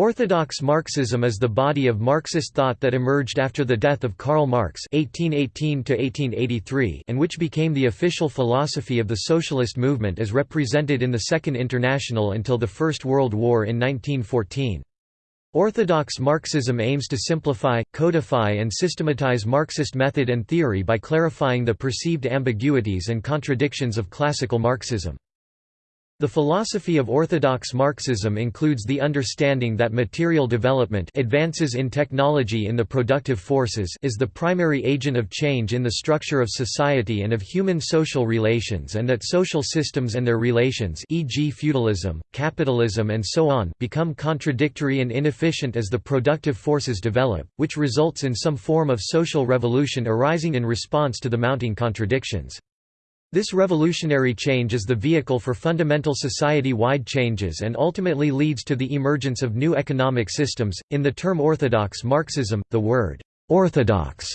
Orthodox Marxism is the body of Marxist thought that emerged after the death of Karl Marx (1818–1883) and which became the official philosophy of the socialist movement as represented in the Second International until the First World War in 1914. Orthodox Marxism aims to simplify, codify and systematize Marxist method and theory by clarifying the perceived ambiguities and contradictions of classical Marxism. The philosophy of orthodox Marxism includes the understanding that material development advances in technology in the productive forces is the primary agent of change in the structure of society and of human social relations and that social systems and their relations e.g. feudalism, capitalism and so on become contradictory and inefficient as the productive forces develop, which results in some form of social revolution arising in response to the mounting contradictions. This revolutionary change is the vehicle for fundamental society-wide changes and ultimately leads to the emergence of new economic systems. In the term orthodox Marxism, the word orthodox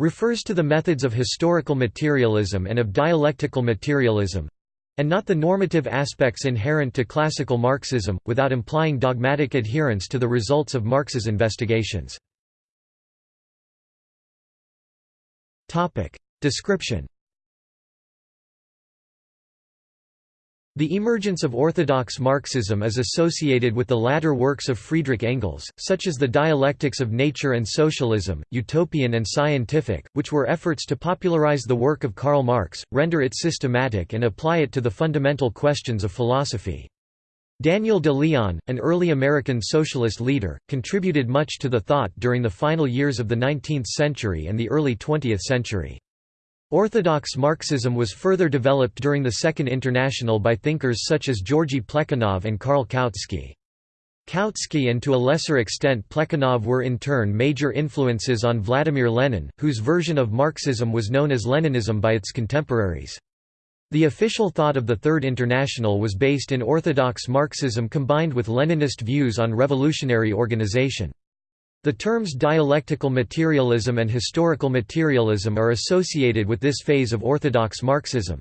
refers to the methods of historical materialism and of dialectical materialism and not the normative aspects inherent to classical Marxism, without implying dogmatic adherence to the results of Marx's investigations. Description The emergence of orthodox Marxism is associated with the latter works of Friedrich Engels, such as the Dialectics of Nature and Socialism, Utopian and Scientific, which were efforts to popularize the work of Karl Marx, render it systematic and apply it to the fundamental questions of philosophy. Daniel de Leon, an early American socialist leader, contributed much to the thought during the final years of the 19th century and the early 20th century. Orthodox Marxism was further developed during the Second International by thinkers such as Georgy Plekhanov and Karl Kautsky. Kautsky and to a lesser extent Plekhanov were in turn major influences on Vladimir Lenin, whose version of Marxism was known as Leninism by its contemporaries. The official thought of the Third International was based in orthodox Marxism combined with Leninist views on revolutionary organization. The terms dialectical materialism and historical materialism are associated with this phase of orthodox Marxism.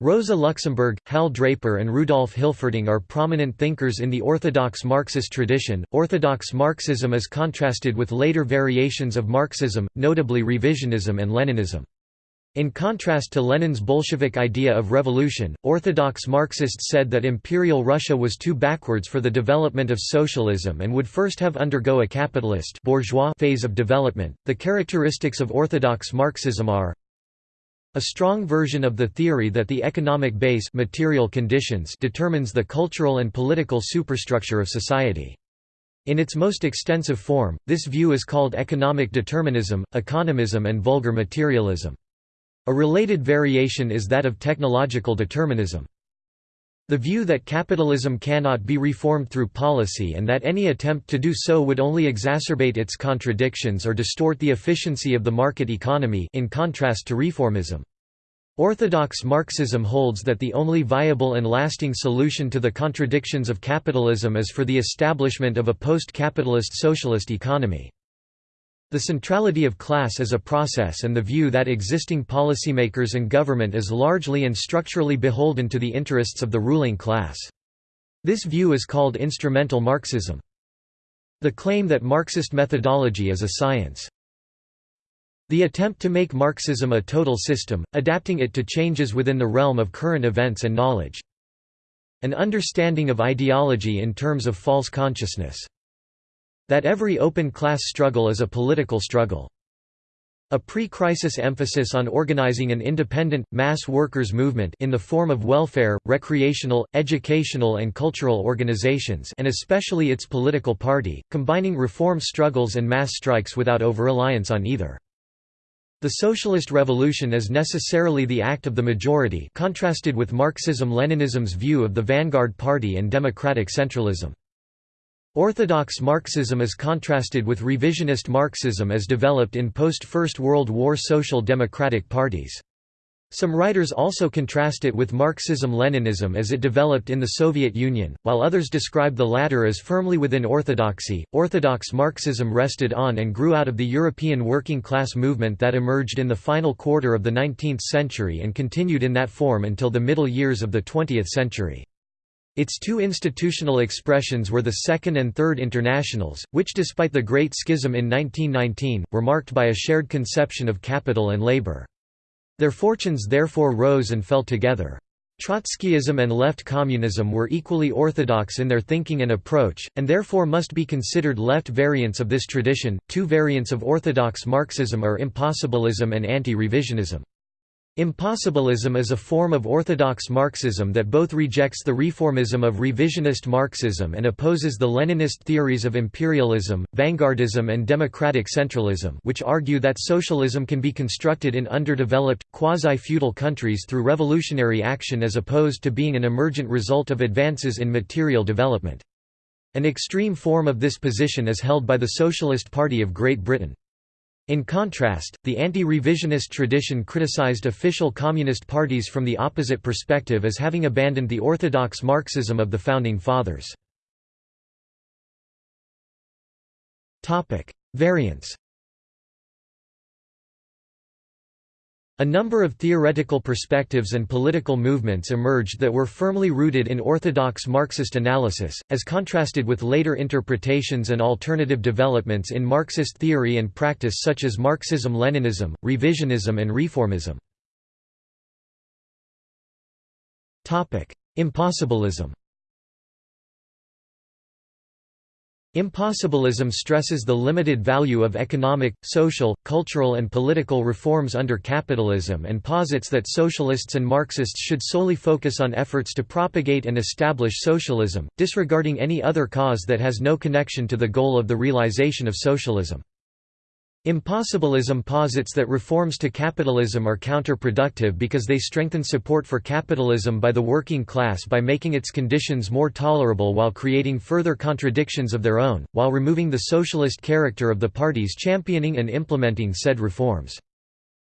Rosa Luxemburg, Hal Draper, and Rudolf Hilferding are prominent thinkers in the orthodox Marxist tradition. Orthodox Marxism is contrasted with later variations of Marxism, notably revisionism and Leninism. In contrast to Lenin's Bolshevik idea of revolution, Orthodox Marxists said that Imperial Russia was too backwards for the development of socialism and would first have undergo a capitalist bourgeois phase of development. The characteristics of Orthodox Marxism are a strong version of the theory that the economic base material conditions determines the cultural and political superstructure of society. In its most extensive form, this view is called economic determinism, economism and vulgar materialism. A related variation is that of technological determinism. The view that capitalism cannot be reformed through policy and that any attempt to do so would only exacerbate its contradictions or distort the efficiency of the market economy in contrast to reformism. Orthodox Marxism holds that the only viable and lasting solution to the contradictions of capitalism is for the establishment of a post-capitalist socialist economy. The centrality of class as a process and the view that existing policymakers and government is largely and structurally beholden to the interests of the ruling class. This view is called instrumental Marxism. The claim that Marxist methodology is a science. The attempt to make Marxism a total system, adapting it to changes within the realm of current events and knowledge. An understanding of ideology in terms of false consciousness. That every open class struggle is a political struggle. A pre-crisis emphasis on organizing an independent, mass workers' movement in the form of welfare, recreational, educational and cultural organizations and especially its political party, combining reform struggles and mass strikes without over-reliance on either. The socialist revolution is necessarily the act of the majority contrasted with Marxism-Leninism's view of the vanguard party and democratic centralism. Orthodox Marxism is contrasted with revisionist Marxism as developed in post-First World War social democratic parties. Some writers also contrast it with Marxism-Leninism as it developed in the Soviet Union, while others describe the latter as firmly within orthodoxy. Orthodox Marxism rested on and grew out of the European working class movement that emerged in the final quarter of the 19th century and continued in that form until the middle years of the 20th century. Its two institutional expressions were the Second and Third Internationals, which despite the Great Schism in 1919, were marked by a shared conception of capital and labor. Their fortunes therefore rose and fell together. Trotskyism and left communism were equally orthodox in their thinking and approach, and therefore must be considered left variants of this tradition. Two variants of orthodox Marxism are impossibilism and anti revisionism. Impossibilism is a form of orthodox Marxism that both rejects the reformism of revisionist Marxism and opposes the Leninist theories of imperialism, vanguardism and democratic centralism which argue that socialism can be constructed in underdeveloped, quasi-feudal countries through revolutionary action as opposed to being an emergent result of advances in material development. An extreme form of this position is held by the Socialist Party of Great Britain. In contrast, the anti-revisionist tradition criticized official communist parties from the opposite perspective as having abandoned the orthodox Marxism of the Founding Fathers. Variants A number of theoretical perspectives and political movements emerged that were firmly rooted in orthodox Marxist analysis, as contrasted with later interpretations and alternative developments in Marxist theory and practice such as Marxism-Leninism, revisionism and reformism. Impossibilism Impossibilism stresses the limited value of economic, social, cultural and political reforms under capitalism and posits that socialists and Marxists should solely focus on efforts to propagate and establish socialism, disregarding any other cause that has no connection to the goal of the realization of socialism. Impossibilism posits that reforms to capitalism are counterproductive because they strengthen support for capitalism by the working class by making its conditions more tolerable while creating further contradictions of their own, while removing the socialist character of the parties championing and implementing said reforms.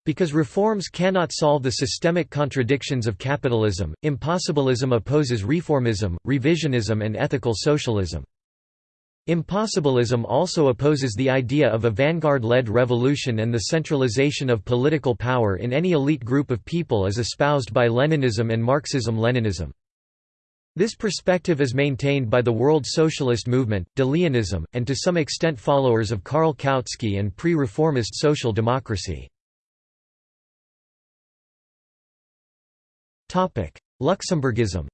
Because reforms cannot solve the systemic contradictions of capitalism, impossibilism opposes reformism, revisionism and ethical socialism. Impossibilism also opposes the idea of a vanguard-led revolution and the centralization of political power in any elite group of people as espoused by Leninism and Marxism-Leninism. This perspective is maintained by the World Socialist Movement, De Leonism, and to some extent followers of Karl Kautsky and pre-reformist social democracy. Luxemburgism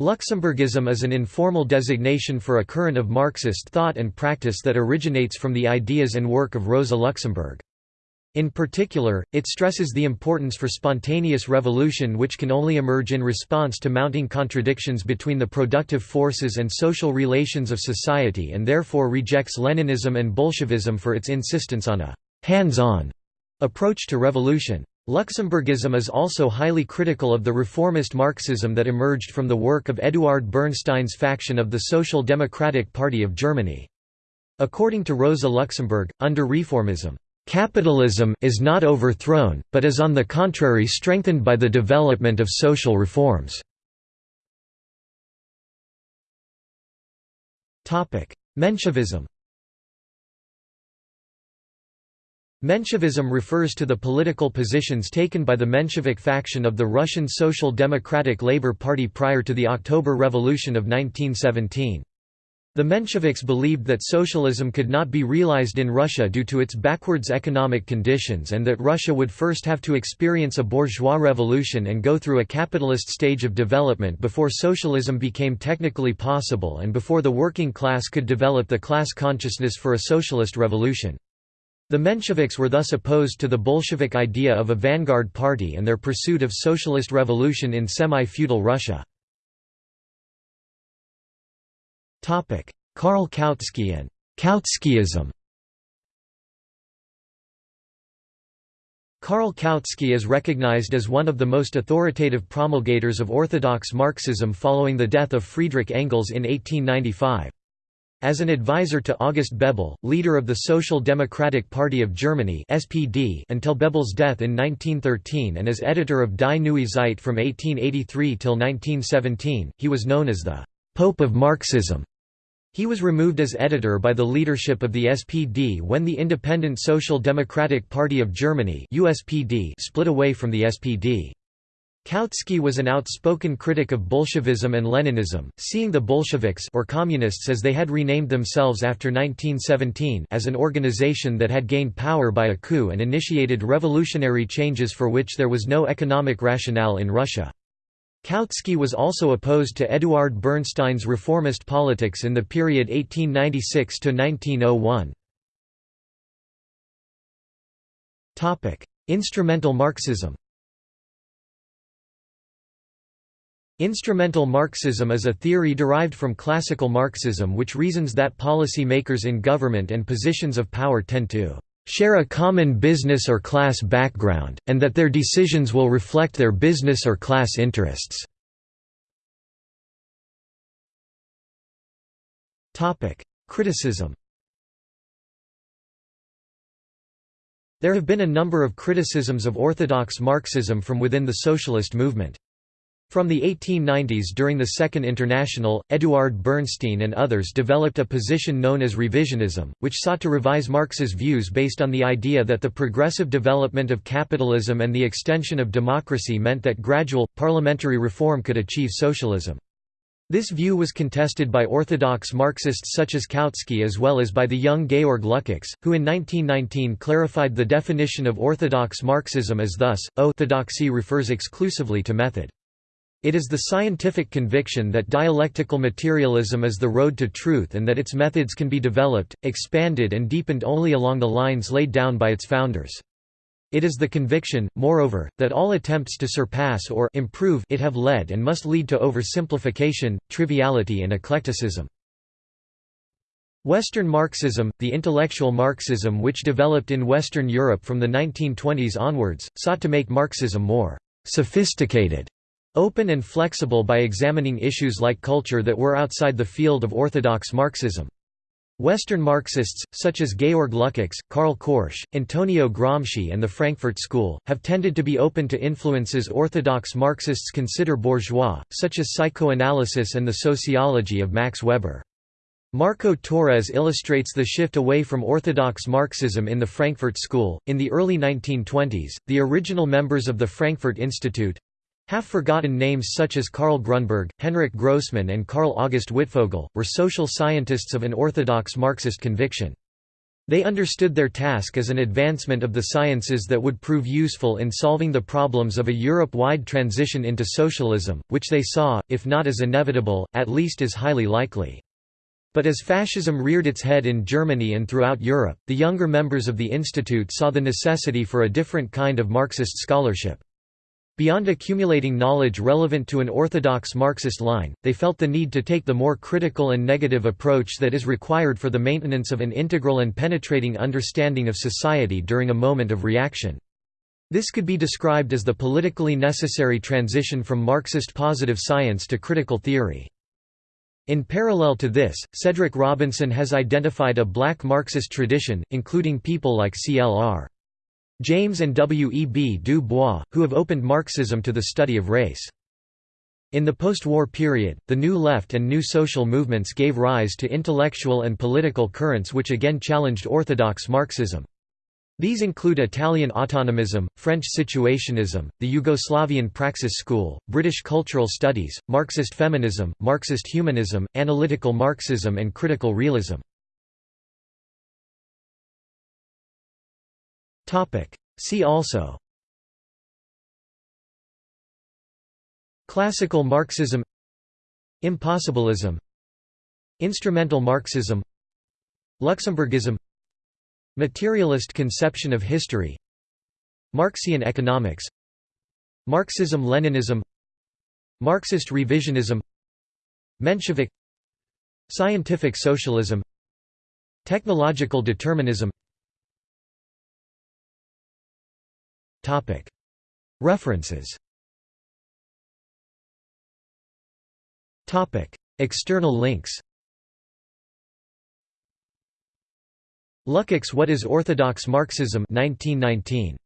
Luxemburgism is an informal designation for a current of Marxist thought and practice that originates from the ideas and work of Rosa Luxemburg. In particular, it stresses the importance for spontaneous revolution which can only emerge in response to mounting contradictions between the productive forces and social relations of society and therefore rejects Leninism and Bolshevism for its insistence on a «hands-on» approach to revolution. Luxemburgism is also highly critical of the reformist Marxism that emerged from the work of Eduard Bernstein's faction of the Social Democratic Party of Germany. According to Rosa Luxemburg, under reformism, "...capitalism is not overthrown, but is on the contrary strengthened by the development of social reforms." Menshevism Menshevism refers to the political positions taken by the Menshevik faction of the Russian Social Democratic Labour Party prior to the October Revolution of 1917. The Mensheviks believed that socialism could not be realized in Russia due to its backwards economic conditions and that Russia would first have to experience a bourgeois revolution and go through a capitalist stage of development before socialism became technically possible and before the working class could develop the class consciousness for a socialist revolution. The Mensheviks were thus opposed to the Bolshevik idea of a vanguard party and their pursuit of socialist revolution in semi-feudal Russia. Karl Kautsky and Kautskyism Karl Kautsky is recognized as one of the most authoritative promulgators of orthodox Marxism following the death of Friedrich Engels in 1895. As an advisor to August Bebel, leader of the Social Democratic Party of Germany (SPD) until Bebel's death in 1913 and as editor of Die Neue Zeit from 1883 till 1917, he was known as the Pope of Marxism. He was removed as editor by the leadership of the SPD when the Independent Social Democratic Party of Germany (USPD) split away from the SPD. Kautsky was an outspoken critic of Bolshevism and Leninism, seeing the Bolsheviks or communists as they had renamed themselves after 1917 as an organization that had gained power by a coup and initiated revolutionary changes for which there was no economic rationale in Russia. Kautsky was also opposed to Eduard Bernstein's reformist politics in the period 1896 to 1901. Topic: Instrumental Marxism. Instrumental Marxism is a theory derived from classical Marxism which reasons that policy makers in government and positions of power tend to share a common business or class background, and that their decisions will reflect their business or class interests. Criticism There have been a number of criticisms of orthodox Marxism from within the socialist movement. From the 1890s during the Second International, Eduard Bernstein and others developed a position known as revisionism, which sought to revise Marx's views based on the idea that the progressive development of capitalism and the extension of democracy meant that gradual, parliamentary reform could achieve socialism. This view was contested by orthodox Marxists such as Kautsky as well as by the young Georg Lukács, who in 1919 clarified the definition of orthodox Marxism as thus, orthodoxy refers exclusively to method. It is the scientific conviction that dialectical materialism is the road to truth and that its methods can be developed, expanded and deepened only along the lines laid down by its founders. It is the conviction, moreover, that all attempts to surpass or improve it have led and must lead to oversimplification, triviality and eclecticism. Western Marxism, the intellectual Marxism which developed in Western Europe from the 1920s onwards, sought to make Marxism more sophisticated Open and flexible by examining issues like culture that were outside the field of orthodox Marxism. Western Marxists, such as Georg Lukács, Karl Korsch, Antonio Gramsci and the Frankfurt School, have tended to be open to influences orthodox Marxists consider bourgeois, such as psychoanalysis and the sociology of Max Weber. Marco Torres illustrates the shift away from orthodox Marxism in the Frankfurt School. In the early 1920s, the original members of the Frankfurt Institute Half-forgotten names such as Karl Grunberg, Henryk Grossman and Karl August Wittfogel, were social scientists of an orthodox Marxist conviction. They understood their task as an advancement of the sciences that would prove useful in solving the problems of a Europe-wide transition into socialism, which they saw, if not as inevitable, at least as highly likely. But as fascism reared its head in Germany and throughout Europe, the younger members of the institute saw the necessity for a different kind of Marxist scholarship. Beyond accumulating knowledge relevant to an orthodox Marxist line, they felt the need to take the more critical and negative approach that is required for the maintenance of an integral and penetrating understanding of society during a moment of reaction. This could be described as the politically necessary transition from Marxist positive science to critical theory. In parallel to this, Cedric Robinson has identified a black Marxist tradition, including people like C.L.R. James and W. E. B. Du Bois, who have opened Marxism to the study of race. In the post-war period, the New Left and New Social movements gave rise to intellectual and political currents which again challenged orthodox Marxism. These include Italian autonomism, French situationism, the Yugoslavian Praxis School, British cultural studies, Marxist feminism, Marxist humanism, analytical Marxism and critical realism. See also. Classical Marxism. Impossibilism Instrumental Marxism. Luxemburgism Materialist conception of history. Marxian economics. Marxism-Leninism Marxist revisionism. Menshevik. Scientific socialism. Technological determinism References. External links. Lukács What is Orthodox Marxism? 1919.